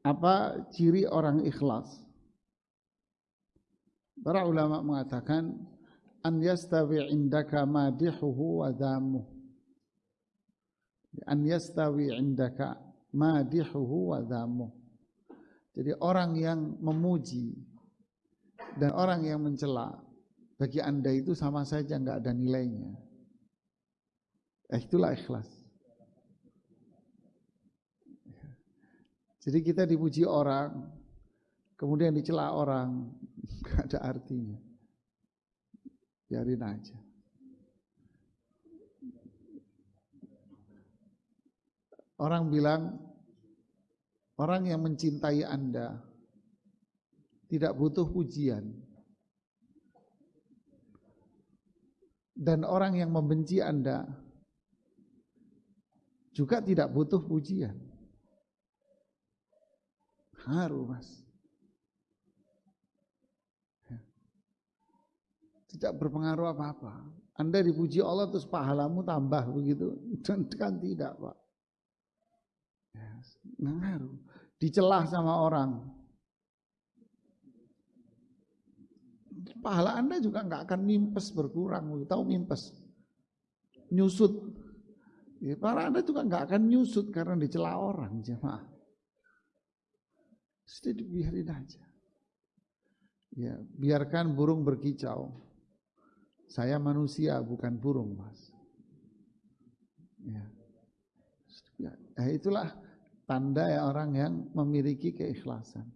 apa ciri orang ikhlas? Para ulama mengatakan an yastawi indaka madihuhu wa dhamuh. An yastawi indaka madihuhu wa dhamuh. Jadi orang yang memuji dan orang yang mencela bagi anda itu sama saja nggak ada nilainya. Eh, itulah ikhlas. Jadi kita dipuji orang, kemudian dicela orang, nggak ada artinya. Biarin aja. Orang bilang Orang yang mencintai Anda tidak butuh pujian. Dan orang yang membenci Anda juga tidak butuh pujian. Haru mas. Ya. Tidak berpengaruh apa-apa. Anda dipuji Allah terus pahalamu tambah begitu. Dan kan tidak Pak. Ya, ngaruh dicelah sama orang. Pahala Anda juga nggak akan mimpes berkurang, tahu mimpes, nyusut. Ya, para Anda juga nggak akan nyusut karena dicela orang, jemaah. Jadi dibiarin aja. Ya, biarkan burung berkicau. Saya manusia bukan burung, Mas. Ya. ya itulah tanda ya orang yang memiliki keikhlasan.